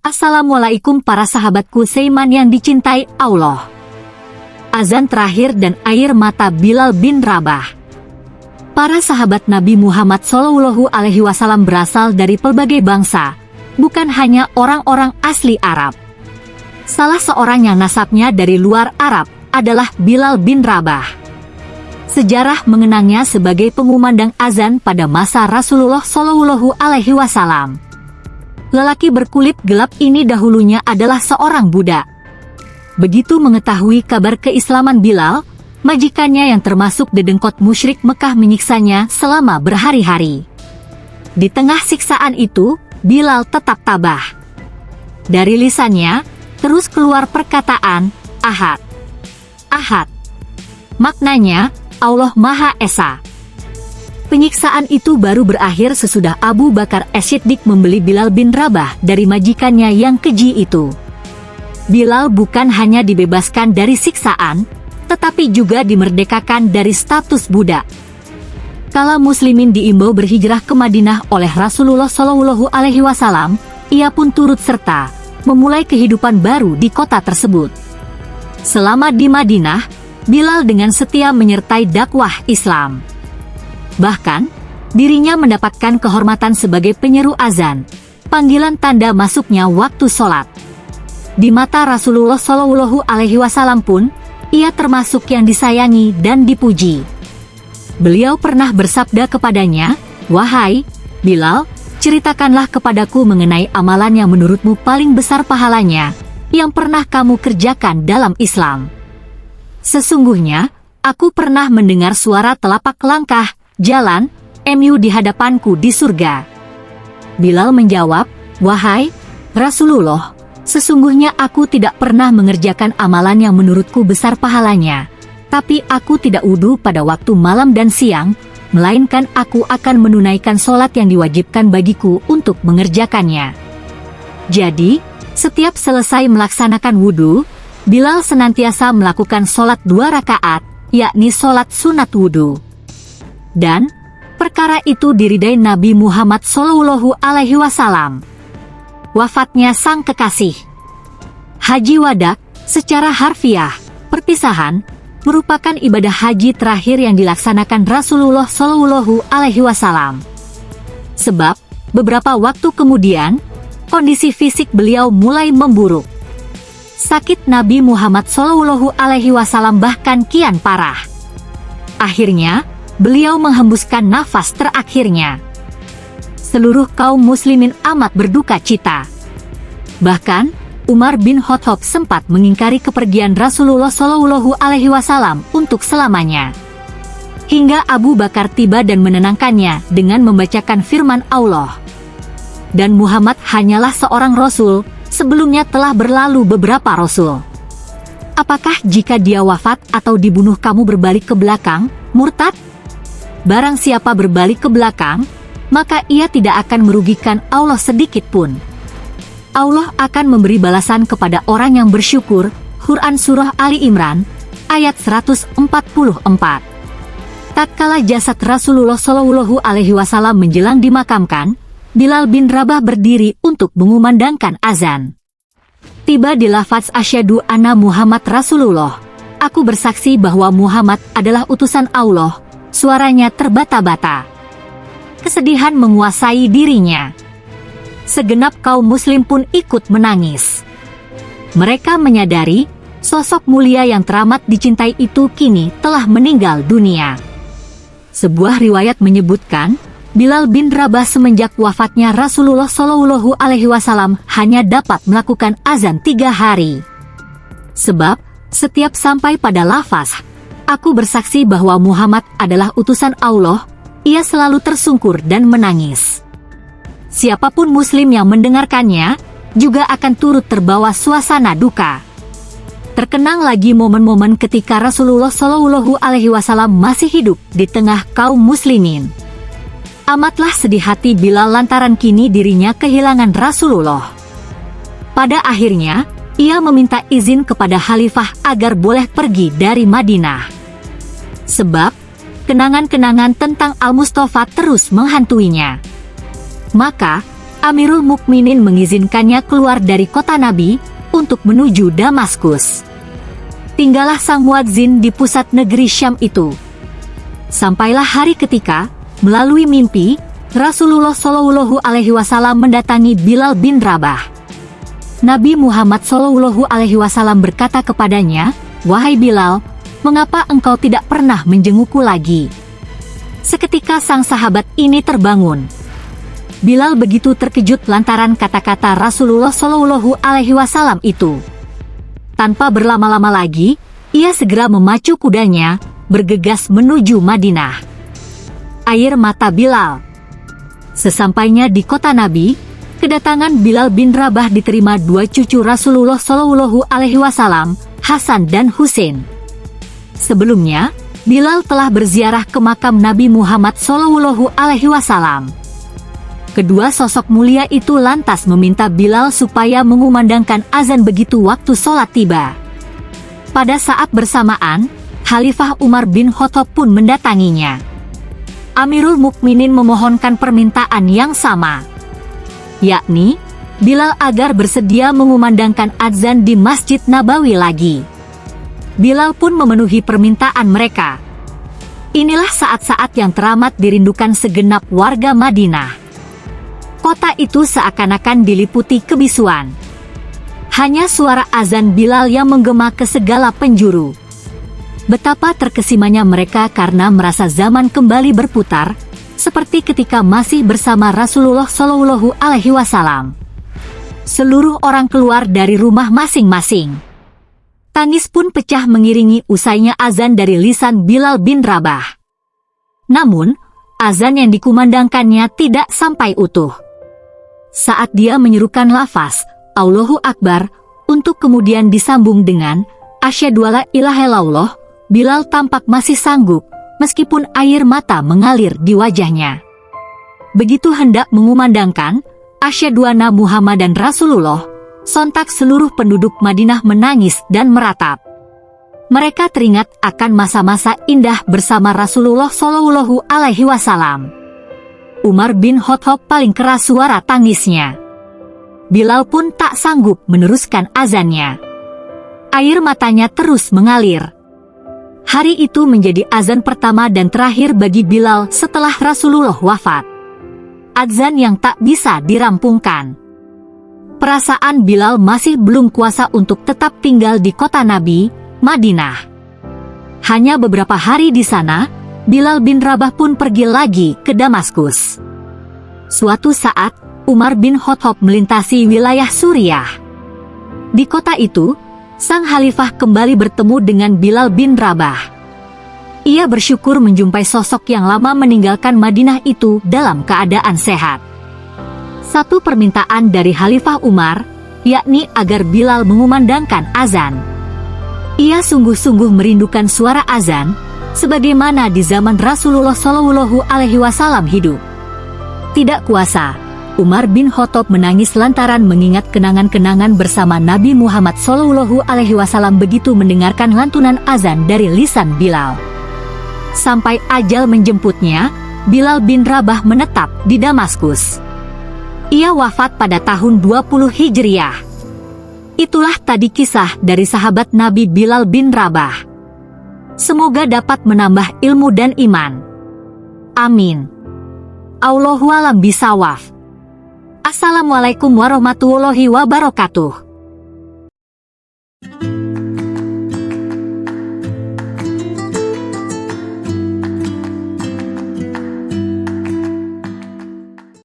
Assalamualaikum para sahabatku Seiman yang dicintai Allah. Azan terakhir dan air mata Bilal bin Rabah. Para sahabat Nabi Muhammad Wasallam berasal dari pelbagai bangsa, bukan hanya orang-orang asli Arab. Salah seorang yang nasabnya dari luar Arab adalah Bilal bin Rabah. Sejarah mengenangnya sebagai pengumandang azan pada masa Rasulullah Wasallam. Lelaki berkulit gelap ini dahulunya adalah seorang budak. Begitu mengetahui kabar keislaman Bilal, majikannya yang termasuk dedengkot musyrik Mekah menyiksanya selama berhari-hari. Di tengah siksaan itu, Bilal tetap tabah. Dari lisannya, terus keluar perkataan, Ahad. Ahad. Maknanya, Allah Maha Esa. Penyiksaan itu baru berakhir sesudah Abu Bakar Esiddik membeli Bilal bin Rabah dari majikannya yang keji itu. Bilal bukan hanya dibebaskan dari siksaan, tetapi juga dimerdekakan dari status budak. Kala muslimin diimbau berhijrah ke Madinah oleh Rasulullah Shallallahu Alaihi Wasallam, ia pun turut serta memulai kehidupan baru di kota tersebut. Selama di Madinah, Bilal dengan setia menyertai dakwah Islam. Bahkan, dirinya mendapatkan kehormatan sebagai penyeru azan, panggilan tanda masuknya waktu sholat. Di mata Rasulullah Shallallahu Alaihi Wasallam pun, ia termasuk yang disayangi dan dipuji. Beliau pernah bersabda kepadanya, Wahai Bilal, ceritakanlah kepadaku mengenai amalan yang menurutmu paling besar pahalanya, yang pernah kamu kerjakan dalam Islam. Sesungguhnya, aku pernah mendengar suara telapak langkah, jalan, MU di hadapanku di surga. Bilal menjawab, Wahai Rasulullah, sesungguhnya aku tidak pernah mengerjakan amalan yang menurutku besar pahalanya. Tapi aku tidak wudhu pada waktu malam dan siang, melainkan aku akan menunaikan sholat yang diwajibkan bagiku untuk mengerjakannya. Jadi, setiap selesai melaksanakan wudhu, Bilal senantiasa melakukan sholat dua rakaat, yakni sholat sunat wudhu. Dan, perkara itu diridai Nabi Muhammad Shallallahu Alaihi Wasallam. Wafatnya sang kekasih. Haji Wadak, secara harfiah, perpisahan, merupakan ibadah haji terakhir yang dilaksanakan Rasulullah Shallallahu Alaihi Wasallam. Sebab, beberapa waktu kemudian, kondisi fisik beliau mulai memburuk sakit Nabi Muhammad Shallallahu Alaihi Wasallam bahkan kian parah. Akhirnya, beliau menghembuskan nafas terakhirnya. Seluruh kaum muslimin amat berduka cita. Bahkan, Umar bin Khattab sempat mengingkari kepergian Rasulullah Shallallahu Alaihi Wasallam untuk selamanya. Hingga Abu Bakar tiba dan menenangkannya dengan membacakan firman Allah. Dan Muhammad hanyalah seorang Rasul, sebelumnya telah berlalu beberapa rasul. Apakah jika dia wafat atau dibunuh kamu berbalik ke belakang, murtad? Barang siapa berbalik ke belakang, maka ia tidak akan merugikan Allah sedikit pun. Allah akan memberi balasan kepada orang yang bersyukur, Quran Surah Ali Imran, ayat 144. Tatkala jasad Rasulullah Shallallahu Alaihi Wasallam menjelang dimakamkan, Bilal bin Rabah berdiri untuk mengumandangkan azan. Tiba di lafaz asyadu anna Muhammad Rasulullah. Aku bersaksi bahwa Muhammad adalah utusan Allah. Suaranya terbata-bata. Kesedihan menguasai dirinya. Segenap kaum muslim pun ikut menangis. Mereka menyadari sosok mulia yang teramat dicintai itu kini telah meninggal dunia. Sebuah riwayat menyebutkan, Bilal bin Rabah semenjak wafatnya Rasulullah Shallallahu Alaihi Wasallam hanya dapat melakukan azan tiga hari. Sebab, setiap sampai pada lafaz, aku bersaksi bahwa Muhammad adalah utusan Allah, ia selalu tersungkur dan menangis. Siapa pun muslim yang mendengarkannya, juga akan turut terbawa suasana duka. Terkenang lagi momen-momen ketika Rasulullah Shallallahu Alaihi Wasallam masih hidup di tengah kaum muslimin. Amatlah sedih hati Bilal lantaran kini dirinya kehilangan Rasulullah. Pada akhirnya, ia meminta izin kepada Khalifah agar boleh pergi dari Madinah. Sebab, kenangan-kenangan tentang Al-Mustafa terus menghantuinya. Maka, Amirul Mukminin mengizinkannya keluar dari kota Nabi untuk menuju Damaskus. Tinggallah sang muadzin di pusat negeri Syam itu. Sampailah hari ketika, melalui mimpi, Rasulullah Shallallahu Alaihi Wasallam mendatangi Bilal bin Rabah. Nabi Muhammad Shallallahu Alaihi Wasallam berkata kepadanya, Wahai Bilal, mengapa engkau tidak pernah menjengukku lagi? Seketika sang sahabat ini terbangun. Bilal begitu terkejut lantaran kata-kata Rasulullah Shallallahu Alaihi Wasallam itu. Tanpa berlama-lama lagi, ia segera memacu kudanya, bergegas menuju Madinah. Air mata Bilal. Sesampainya di kota Nabi, kedatangan Bilal bin Rabah diterima dua cucu Rasulullah Shallallahu Alaihi Wasallam, Hasan dan Husain. Sebelumnya, Bilal telah berziarah ke makam Nabi Muhammad Shallallahu Alaihi Wasallam. Kedua sosok mulia itu lantas meminta Bilal supaya mengumandangkan azan begitu waktu sholat tiba. Pada saat bersamaan, Khalifah Umar bin Khattab pun mendatanginya. Amirul Mukminin memohonkan permintaan yang sama, yakni Bilal agar bersedia mengumandangkan azan di Masjid Nabawi lagi. Bilal pun memenuhi permintaan mereka. Inilah saat-saat yang teramat dirindukan segenap warga Madinah kota itu seakan-akan diliputi kebisuan. Hanya suara azan Bilal yang menggema ke segala penjuru. Betapa terkesimanya mereka karena merasa zaman kembali berputar, seperti ketika masih bersama Rasulullah Shallallahu Alaihi Wasallam. Seluruh orang keluar dari rumah masing-masing. Tangis pun pecah mengiringi usainya azan dari lisan Bilal bin Rabah. Namun, azan yang dikumandangkannya tidak sampai utuh saat dia menyerukan lafaz Allahu Akbar untuk kemudian disambung dengan ilaha illallah, Bilal tampak masih sanggup meskipun air mata mengalir di wajahnya. Begitu hendak mengumandangkan Asyhadu anna Muhammadan Rasulullah, sontak seluruh penduduk Madinah menangis dan meratap. Mereka teringat akan masa-masa indah bersama Rasulullah Shallallahu Alaihi Wasallam. Umar bin Khattab paling keras suara tangisnya. Bilal pun tak sanggup meneruskan azannya. Air matanya terus mengalir. Hari itu menjadi azan pertama dan terakhir bagi Bilal setelah Rasulullah wafat. Azan yang tak bisa dirampungkan. Perasaan Bilal masih belum kuasa untuk tetap tinggal di kota Nabi, Madinah. Hanya beberapa hari di sana, Bilal bin Rabah pun pergi lagi ke Damaskus. Suatu saat, Umar bin Khattab melintasi wilayah Suriah. Di kota itu, sang khalifah kembali bertemu dengan Bilal bin Rabah. Ia bersyukur menjumpai sosok yang lama meninggalkan Madinah itu dalam keadaan sehat. Satu permintaan dari Khalifah Umar, yakni agar Bilal mengumandangkan azan. Ia sungguh-sungguh merindukan suara azan, sebagaimana di zaman Rasulullah Shallallahu Alaihi Wasallam hidup. Tidak kuasa, Umar bin Khattab menangis lantaran mengingat kenangan-kenangan bersama Nabi Muhammad Shallallahu Alaihi Wasallam begitu mendengarkan lantunan azan dari lisan Bilal. Sampai ajal menjemputnya, Bilal bin Rabah menetap di Damaskus. Ia wafat pada tahun 20 Hijriah. Itulah tadi kisah dari sahabat Nabi Bilal bin Rabah. Semoga dapat menambah ilmu dan iman. Amin. Allahualam bisawaf. Assalamualaikum warahmatullahi wabarakatuh.